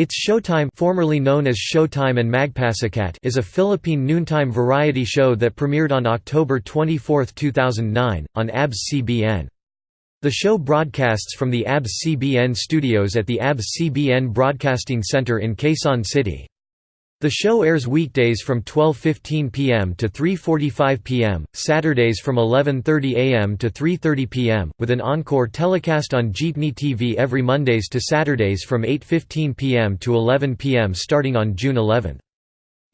It's Showtime formerly known as Showtime and Magpasikat is a Philippine noontime variety show that premiered on October 24, 2009, on ABS-CBN. The show broadcasts from the ABS-CBN studios at the ABS-CBN Broadcasting Center in Quezon City. The show airs weekdays from 12.15 p.m. to 3.45 p.m., Saturdays from 11.30 a.m. to 3.30 p.m., with an encore telecast on Jeepney TV every Mondays to Saturdays from 8.15 p.m. to 11 p.m. starting on June 11.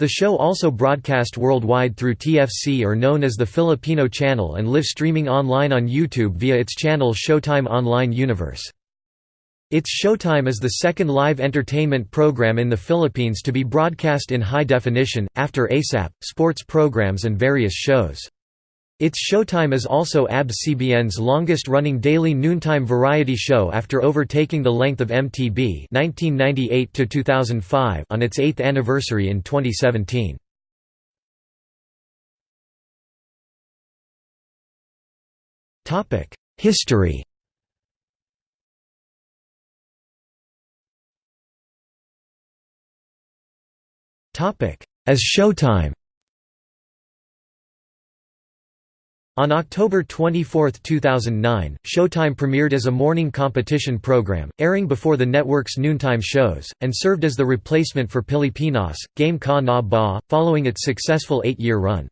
The show also broadcast worldwide through TFC or known as the Filipino Channel and live streaming online on YouTube via its channel Showtime Online Universe. It's Showtime is the second live entertainment program in the Philippines to be broadcast in high definition, after ASAP, sports programs and various shows. It's Showtime is also ABS-CBN's longest-running daily noontime variety show after overtaking the length of MTB 1998 on its eighth anniversary in 2017. History As Showtime On October 24, 2009, Showtime premiered as a morning competition program, airing before the network's noontime shows, and served as the replacement for Pilipinas, Game Ka Na Ba, following its successful eight-year run.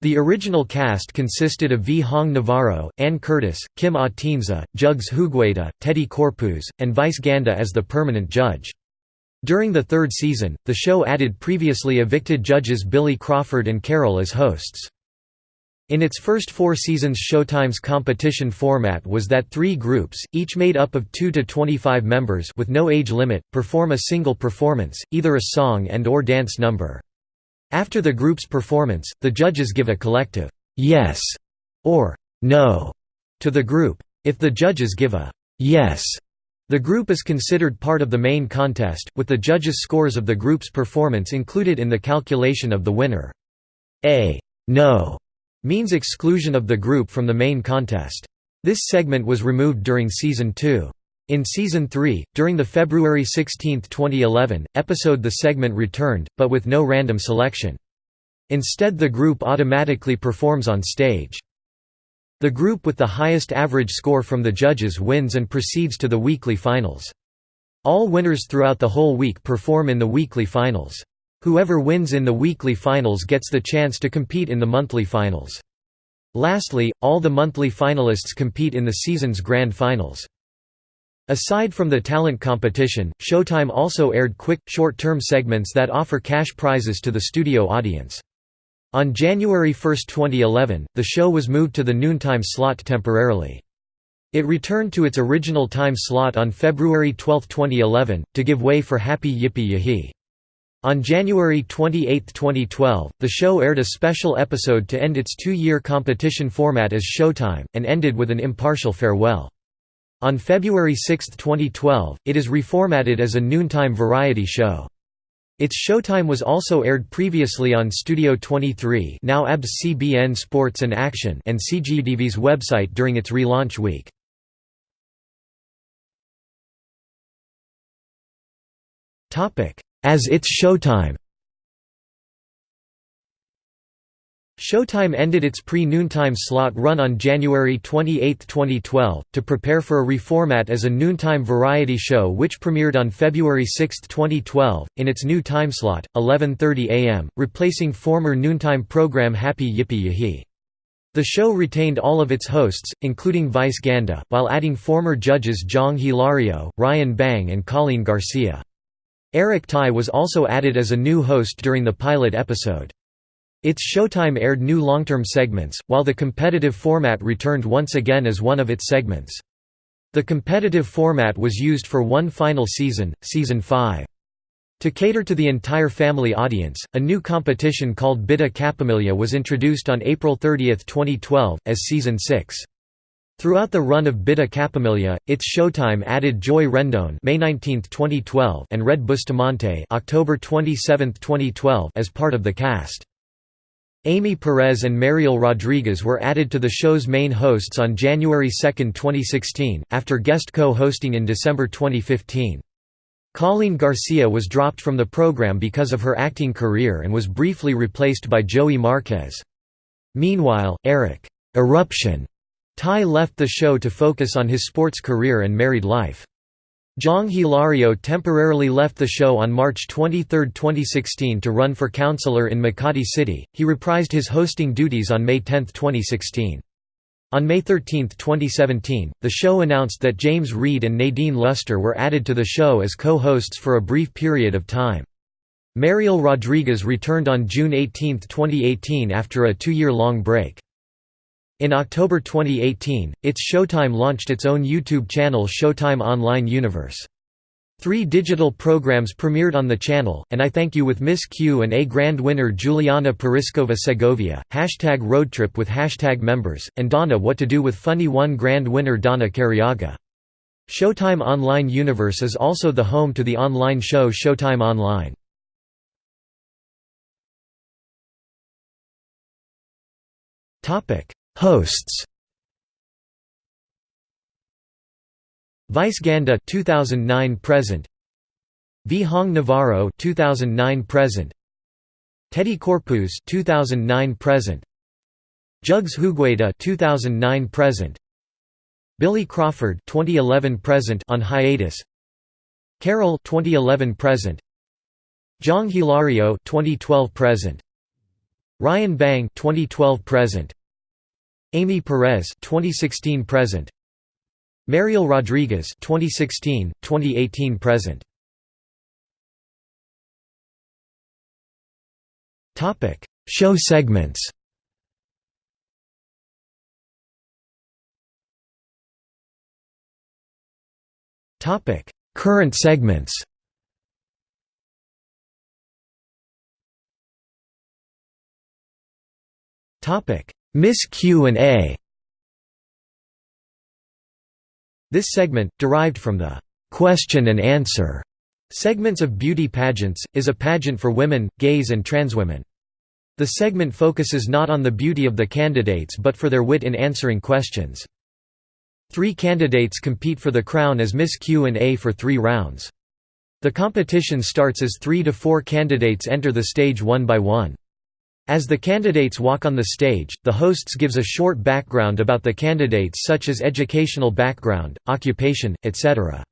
The original cast consisted of Vhong Navarro, Anne Curtis, Kim Atienza, Jugs Jugueta, Teddy Corpuz, and Vice Ganda as the permanent judge. During the third season, the show added previously evicted judges Billy Crawford and Karylle as hosts. In its first four seasons Showtime's competition format was that three groups, each made up of 2 to 25 members with no age limit, perform a single performance, either a song and or dance number. After the group's performance, the judges give a collective, "'yes' or "'no' to the group. If the judges give a "'yes' The group is considered part of the main contest, with the judges' scores of the group's performance included in the calculation of the winner. A no means exclusion of the group from the main contest. This segment was removed during Season 2. In Season 3, during the February 16, 2011, episode the segment returned, but with no random selection. Instead the group automatically performs on stage. The group with the highest average score from the judges wins and proceeds to the weekly finals. All winners throughout the whole week perform in the weekly finals. Whoever wins in the weekly finals gets the chance to compete in the monthly finals. Lastly, all the monthly finalists compete in the season's grand finals. Aside from the talent competition, Showtime also aired quick, short-term segments that offer cash prizes to the studio audience. On January 1, 2011, the show was moved to the noontime slot temporarily. It returned to its original time slot on February 12, 2011, to give way for Happy Yipee Yehey. On January 28, 2012, the show aired a special episode to end its two-year competition format as Showtime, and ended with an impartial farewell. On February 6, 2012, it is reformatted as a noontime variety show. Its showtime was also aired previously on Studio 23 now ABS CBN Sports and Action and CGTV's website during its relaunch week. As its showtime Showtime ended its pre-noontime slot run on January 28, 2012, to prepare for a reformat as a noontime variety show which premiered on February 6, 2012, in its new timeslot, 11.30 am, replacing former noontime program Happy Yipee Yehey. The show retained all of its hosts, including Vice Ganda, while adding former judges Jhong Hilario, Ryan Bang and Coleen Garcia. Eric Tai was also added as a new host during the pilot episode. Its showtime aired new long-term segments, while the competitive format returned once again as one of its segments. The competitive format was used for one final season, Season 5. To cater to the entire family audience, a new competition called Bida Kapamilya was introduced on April 30, 2012, as Season 6. Throughout the run of Bida Kapamilya, its showtime added Joy Rendon May 19, 2012 and Red Bustamante October 27, 2012 as part of the cast. Amy Perez and Mariel Rodriguez were added to the show's main hosts on January 2, 2016, after guest co-hosting in December 2015. Coleen Garcia was dropped from the program because of her acting career and was briefly replaced by Joey Marquez. Meanwhile, Eric Eruption Tai left the show to focus on his sports career and married life. Jhong Hilario temporarily left the show on March 23, 2016 to run for councillor in Makati City. He reprised his hosting duties on May 10, 2016. On May 13, 2017, the show announced that James Reid and Nadine Lustre were added to the show as co-hosts for a brief period of time. Mariel Rodriguez returned on June 18, 2018 after a two-year-long break. In October 2018, its Showtime launched its own YouTube channel Showtime Online Universe. Three digital programs premiered on the channel, and I Thank You with Miss Q and A Grand Winner Juliana Parizcova Segovia, Hashtag Roadtrip with Hashtag Members, and Donna What to Do with Funny One Grand Winner Donna Cariaga. Showtime Online Universe is also the home to the online show Showtime Online. Hosts. Vice Ganda 2009 present. Vhong Navarro 2009 present. Teddy Corpuz 2009 present. Jugs Jugueta 2009 present. Billy Crawford 2011 present on hiatus. Karylle 2011 present. Jhong Hilario 2012 present. Ryan Bang 2012 present Amy Perez 2016 present. Mariel Rodriguez 2016 2018 present. Topic Show segments. Topic Current segments. Topic Miss Q and A This segment, derived from the «question and answer» segments of beauty pageants, is a pageant for women, gays and trans women. The segment focuses not on the beauty of the candidates but for their wit in answering questions. Three candidates compete for the crown as Miss Q and A for three rounds. The competition starts as three to four candidates enter the stage one by one. As the candidates walk on the stage, the hosts gives a short background about the candidates such as educational background, occupation, etc.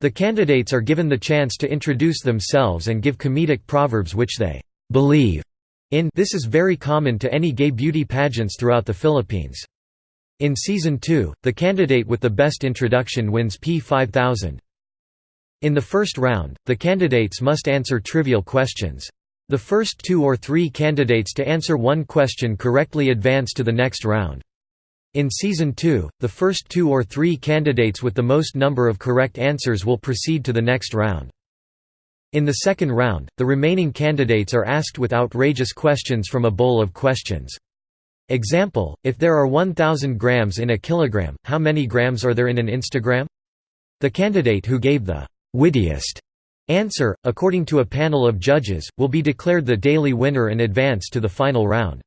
The candidates are given the chance to introduce themselves and give comedic proverbs which they believe in this is very common to any gay beauty pageants throughout the Philippines. In Season 2, the candidate with the best introduction wins P5000. In the first round, the candidates must answer trivial questions. The first two or three candidates to answer one question correctly advance to the next round. In Season 2, the first two or three candidates with the most number of correct answers will proceed to the next round. In the second round, the remaining candidates are asked with outrageous questions from a bowl of questions. Example, if there are 1000 grams in a kilogram, how many grams are there in an Instagram? The candidate who gave the wittiest Answer, according to a panel of judges, will be declared the daily winner and advance to the final round.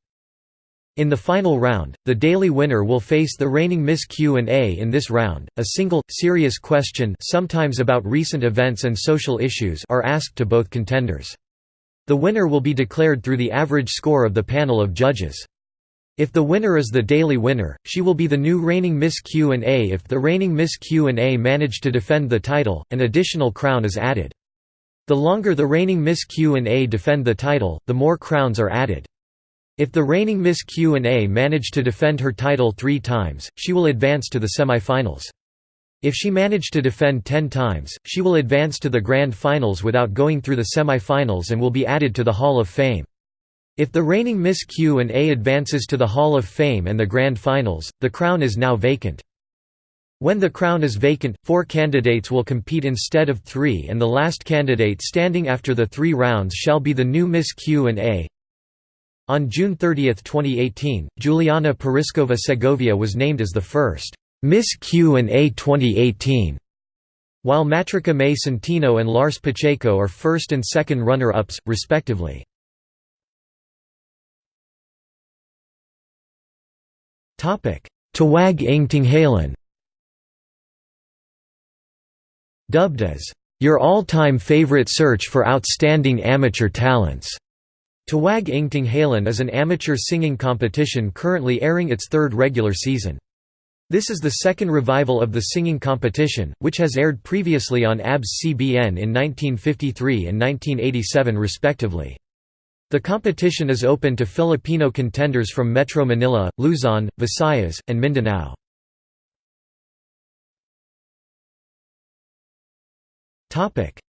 In the final round, the daily winner will face the reigning Miss Q&A in this round. A single, serious question sometimes about recent events and social issues are asked to both contenders. The winner will be declared through the average score of the panel of judges. If the winner is the daily winner, she will be the new reigning Miss Q&A if the reigning Miss Q&A manage to defend the title, an additional crown is added. The longer the reigning Miss Q&A defend the title, the more crowns are added. If the reigning Miss Q&A manage to defend her title three times, she will advance to the semi-finals. If she manage to defend ten times, she will advance to the grand finals without going through the semi-finals and will be added to the Hall of Fame. If the reigning Miss Q&A advances to the Hall of Fame and the grand finals, the crown is now vacant. When the crown is vacant, four candidates will compete instead of three and the last candidate standing after the three rounds shall be the new Miss Q&A. On June 30, 2018, Juliana Parizcova Segovia was named as the first Miss Q&A 2018, while Matrica May Centino and Lars Pacheco are first and second runner-ups, respectively. Tawag ng Tanghalan Dubbed as Your all-time favorite search for outstanding amateur talents. Tawag ng Tanghalan is an amateur singing competition currently airing its third regular season. This is the second revival of the singing competition, which has aired previously on ABS-CBN in 1953 and 1987 respectively. The competition is open to Filipino contenders from Metro Manila, Luzon, Visayas, and Mindanao.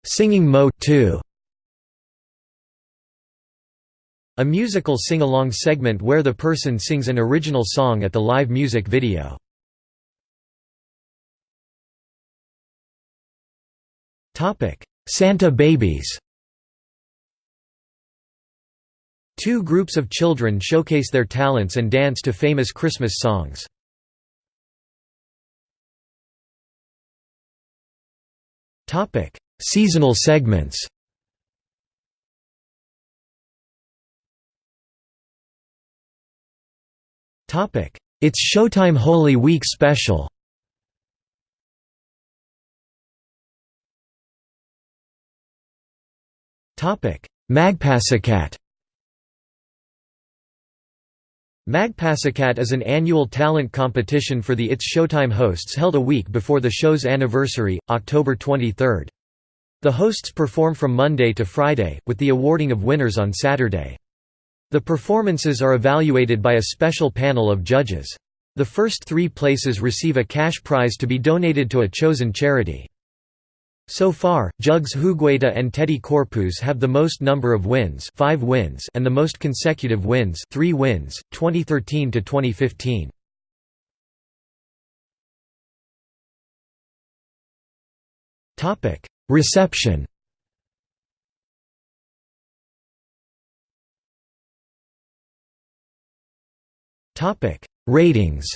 Singing Mo 2 A musical sing-along segment where the person sings an original song at the live music video. Santa Babies Two groups of children showcase their talents and dance to famous Christmas songs. Seasonal segments. Topic: It's Showtime Holy Week special. Topic: Magpasikat Magpasikat is an annual talent competition for the It's Showtime hosts held a week before the show's anniversary, October 23. The hosts perform from Monday to Friday, with the awarding of winners on Saturday. The performances are evaluated by a special panel of judges. The first three places receive a cash prize to be donated to a chosen charity. So far, Jugs Jugueta and Teddy Corpuz have the most number of wins, 5 wins, and the most consecutive wins, 3 wins, 2013 to 2015. Topic: Reception. Topic: Ratings.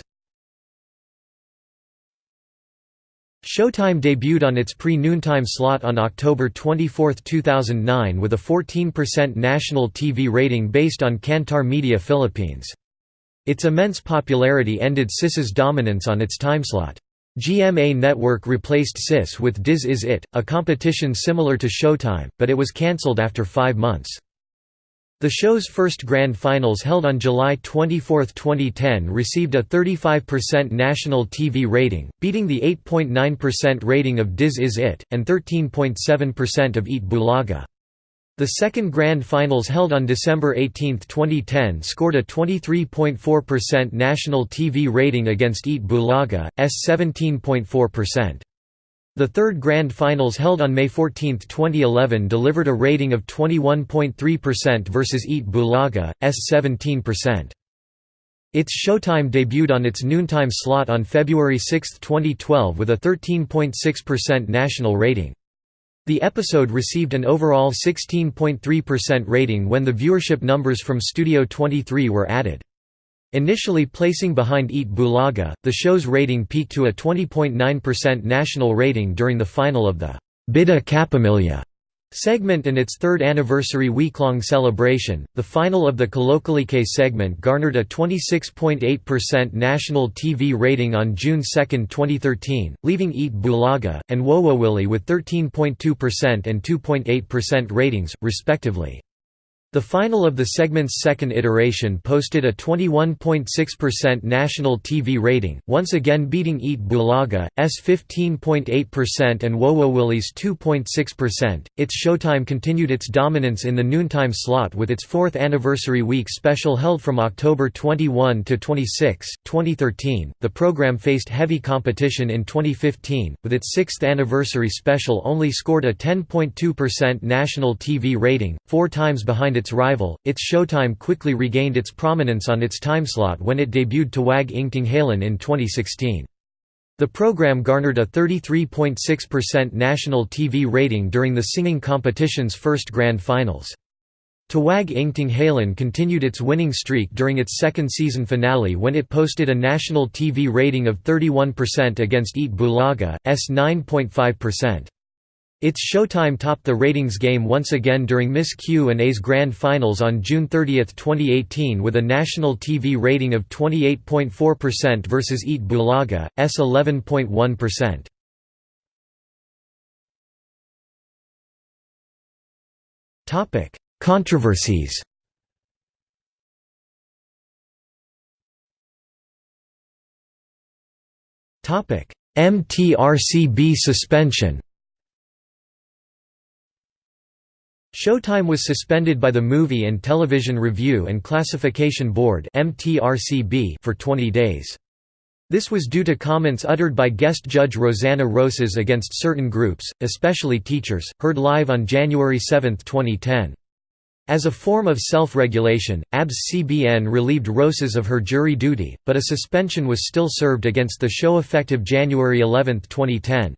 Showtime debuted on its pre-noontime slot on October 24, 2009 with a 14% national TV rating based on Kantar Media Philippines. Its immense popularity ended SiS's dominance on its timeslot. GMA Network replaced SiS with Diz Iz It, a competition similar to Showtime, but it was cancelled after five months. The show's first grand finals held on July 24, 2010 received a 35% national TV rating, beating the 8.9% rating of Diz Iz It, and 13.7% of Eat Bulaga. The second grand finals held on December 18, 2010 scored a 23.4% national TV rating against Eat Bulaga, s 17.4%. The third Grand Finals held on May 14, 2011 delivered a rating of 21.3% versus Eat Bulaga, s 17%. It's Showtime debuted on its noontime slot on February 6, 2012 with a 13.6% national rating. The episode received an overall 16.3% rating when the viewership numbers from Studio 23 were added. Initially placing behind Eat Bulaga, the show's rating peaked to a 20.9% national rating during the final of the Bida Kapamilya segment and its third anniversary week-long celebration. The final of the Kalokalike segment garnered a 26.8% national TV rating on June 2, 2013, leaving Eat Bulaga and Wowowillie with 13.2% and 2.8% ratings, respectively. The final of the segment's second iteration posted a 21.6% national TV rating, once again beating Eat Bulaga, s 15.8% and Wowowillie's 2.6%. Its Showtime continued its dominance in the noontime slot with its fourth anniversary week special held from October 21 to 26, 2013. The program faced heavy competition in 2015, with its sixth anniversary special only scored a 10.2% national TV rating, four times behind its rival, its Showtime quickly regained its prominence on its timeslot when it debuted Tawag ng Tanghalan in 2016. The program garnered a 33.6% national TV rating during the singing competition's first grand finals. Tawag ng Tanghalan continued its winning streak during its second season finale when it posted a national TV rating of 31% against Eat Bulaga, s 9.5%. Its Showtime topped the ratings game once again during Miss Q&A's Grand Finals on June 30, 2018 with a national TV rating of 28.4% versus Eat Bulaga, s 11.1%. Controversies MTRCB suspension Showtime was suspended by the Movie and Television Review and Classification Board for 20 days. This was due to comments uttered by guest judge Rosanna Roces against certain groups, especially teachers, heard live on January 7, 2010. As a form of self-regulation, ABS-CBN relieved Rosas of her jury duty, but a suspension was still served against the show effective January 11, 2010.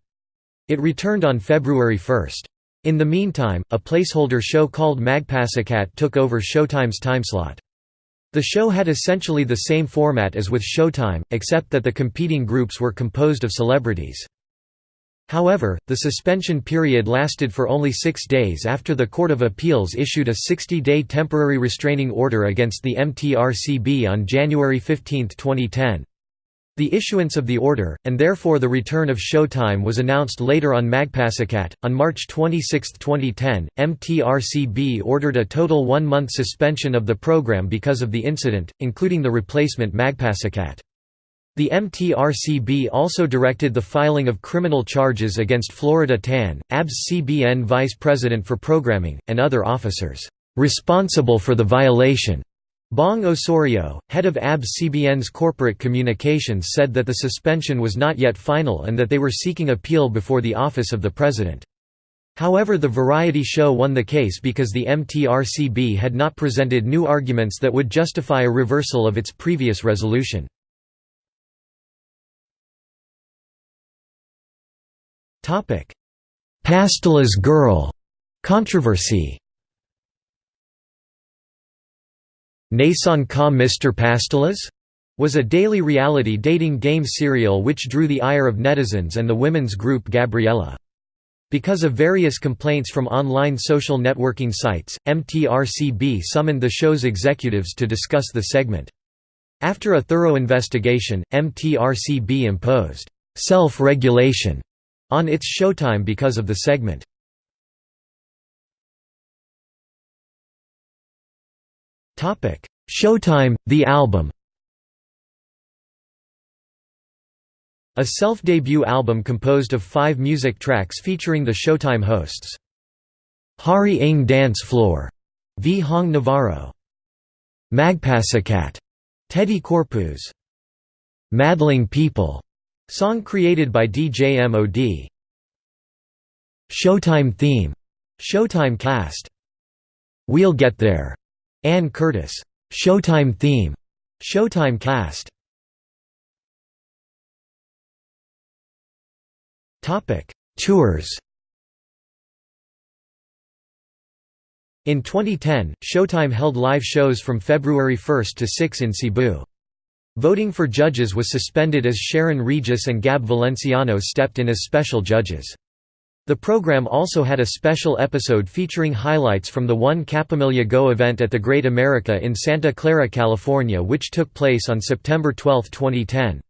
It returned on February 1. In the meantime, a placeholder show called Magpasikat took over Showtime's timeslot. The show had essentially the same format as with Showtime, except that the competing groups were composed of celebrities. However, the suspension period lasted for only six days after the Court of Appeals issued a 60-day temporary restraining order against the MTRCB on January 15, 2010. The issuance of the order, and therefore the return of Showtime was announced later on Magpasikat. On March 26, 2010, MTRCB ordered a total one-month suspension of the program because of the incident, including the replacement Magpasikat. The MTRCB also directed the filing of criminal charges against Florida Tan, ABS-CBN vice president for programming, and other officers, "...responsible for the violation." Bong Osorio, head of ABS-CBN's corporate communications said that the suspension was not yet final and that they were seeking appeal before the office of the president. However the variety show won the case because the MTRCB had not presented new arguments that would justify a reversal of its previous resolution. Topic: Pastillas Girl controversy. Nason Ka Mr. Pastillas? was a daily reality dating game serial which drew the ire of netizens and the women's group Gabriela. Because of various complaints from online social networking sites, MTRCB summoned the show's executives to discuss the segment. After a thorough investigation, MTRCB imposed self-regulation on its showtime because of the segment. Showtime, the album A self-debut album composed of five music tracks featuring the Showtime hosts. Hari Ng Dance Floor, Vhong Navarro. Magpasikat, Teddy Corpuz. Madling People, Song created by DJ MOD. Showtime theme. Showtime cast. We'll Get There. Anne Curtis. Showtime theme. Showtime cast. Topic: Tours. In 2010, Showtime held live shows from February 1 to 6 in Cebu. Voting for judges was suspended as Sharon Regis and Gab Valenciano stepped in as special judges. The program also had a special episode featuring highlights from the One Kapamilya Go event at the Great America in Santa Clara, California which took place on September 12, 2010.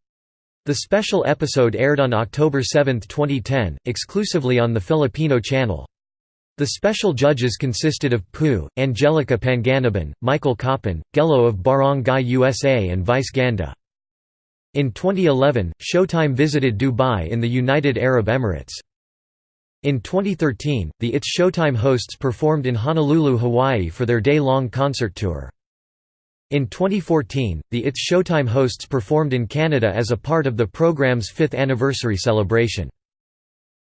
The special episode aired on October 7, 2010, exclusively on the Filipino channel. The special judges consisted of Pooh, Angelica Panganiban, Michael Copan, Gelo of Barangay USA and Vice Ganda. In 2011, Showtime visited Dubai in the United Arab Emirates. In 2013, the It's Showtime hosts performed in Honolulu, Hawaii for their day-long concert tour. In 2014, the It's Showtime hosts performed in Canada as a part of the program's fifth anniversary celebration.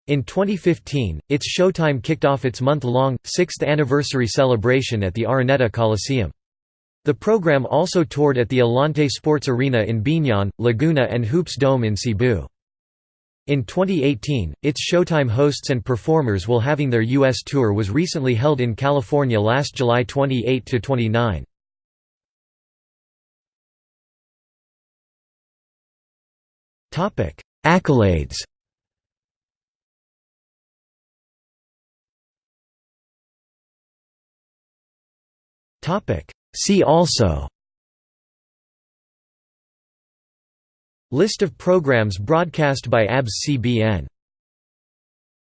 In 2015, It's Showtime kicked off its month-long, sixth anniversary celebration at the Araneta Coliseum. The program also toured at the Alonte Sports Arena in Biñan, Laguna and Hoops Dome in Cebu. In 2018, its Showtime hosts and performers will having their U.S. tour was recently held in California last July 28 to 29. Accolades See also List of programs broadcast by ABS-CBN